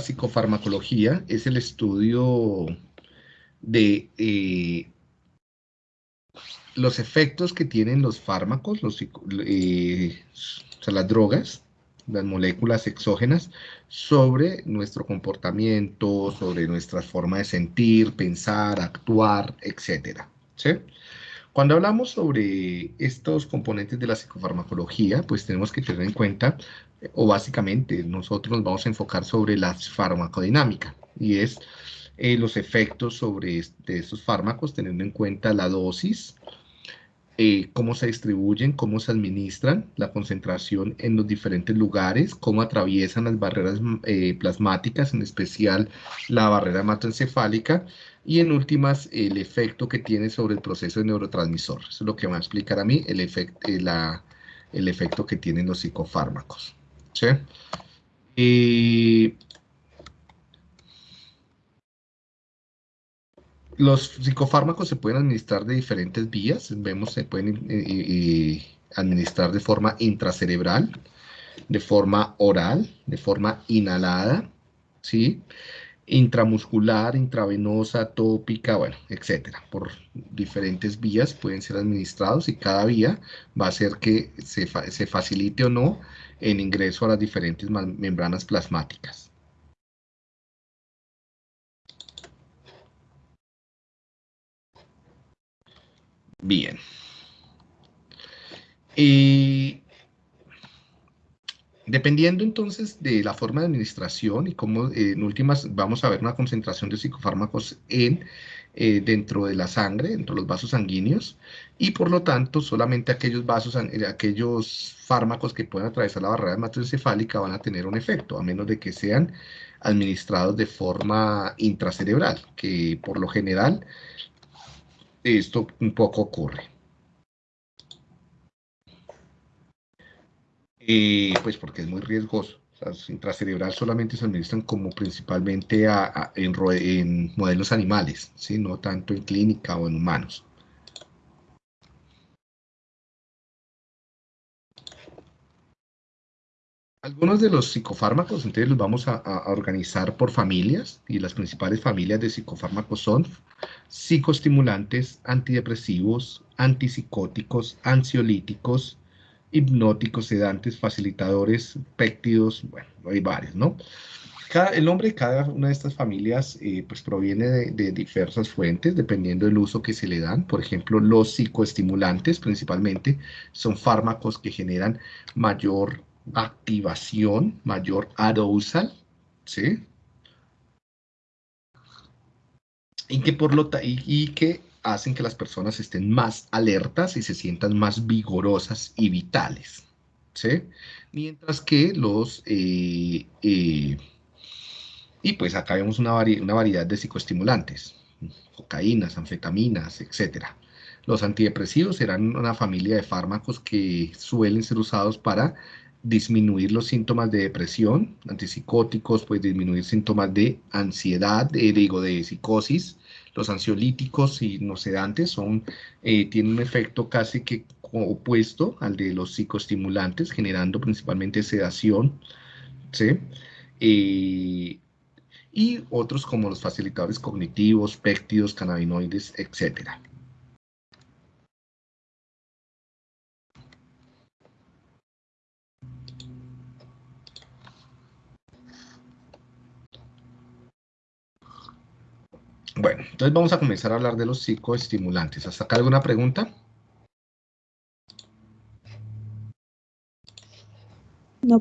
psicofarmacología es el estudio de eh, los efectos que tienen los fármacos, eh, o sea, las drogas, las moléculas exógenas, sobre nuestro comportamiento, sobre nuestra forma de sentir, pensar, actuar, etc. ¿sí? Cuando hablamos sobre estos componentes de la psicofarmacología, pues tenemos que tener en cuenta, o básicamente nosotros nos vamos a enfocar sobre la farmacodinámica, y es eh, los efectos sobre estos fármacos, teniendo en cuenta la dosis, eh, cómo se distribuyen, cómo se administran, la concentración en los diferentes lugares, cómo atraviesan las barreras eh, plasmáticas, en especial la barrera hematoencefálica, y en últimas, el efecto que tiene sobre el proceso de neurotransmisor. Eso es lo que va a explicar a mí el, efecto, eh, el efecto que tienen los psicofármacos. ¿sí? Los psicofármacos se pueden administrar de diferentes vías. Vemos se pueden eh, eh, administrar de forma intracerebral, de forma oral, de forma inhalada, ¿sí? Intramuscular, intravenosa, tópica, bueno, etcétera. Por diferentes vías pueden ser administrados y cada vía va a hacer que se, se facilite o no el ingreso a las diferentes membranas plasmáticas. Bien. Y dependiendo entonces de la forma de administración y cómo eh, en últimas vamos a ver una concentración de psicofármacos en, eh, dentro de la sangre, dentro de los vasos sanguíneos, y por lo tanto solamente aquellos vasos, eh, aquellos fármacos que puedan atravesar la barrera hematoencefálica van a tener un efecto, a menos de que sean administrados de forma intracerebral, que por lo general esto un poco ocurre. Pues porque es muy riesgoso. O sea, intracerebral solamente se administran como principalmente en, modelos animales, ¿sí? no tanto en clínica o en humanos. Algunos de los psicofármacos, entonces los vamos a, organizar por familias, y las principales familias de psicofármacos son psicoestimulantes, antidepresivos, antipsicóticos, ansiolíticos, hipnóticos, sedantes, facilitadores, péptidos, bueno, hay varios, ¿no? el nombre de cada una de estas familias eh, pues proviene de, diversas fuentes, dependiendo del uso que se le dan. Por ejemplo, los psicoestimulantes principalmente son fármacos que generan mayor activación, mayor arousal, ¿sí? Y que, por lo y, que hacen que las personas estén más alertas y se sientan más vigorosas y vitales, ¿sí? Mientras que los... Eh, eh, y pues acá vemos una, una variedad de psicoestimulantes, cocaínas, anfetaminas, etcétera. Los antidepresivos serán una familia de fármacos que suelen ser usados para disminuir los síntomas de depresión, antipsicóticos, pues disminuir síntomas de ansiedad, de, digo, de psicosis. Los ansiolíticos y no sedantes son, eh, tienen un efecto casi que opuesto al de los psicoestimulantes, generando principalmente sedación, ¿sí? Eh, y otros como los facilitadores cognitivos, péptidos, cannabinoides, etcétera. Bueno, entonces vamos a comenzar a hablar de los psicoestimulantes. ¿Hasta acá alguna pregunta? No.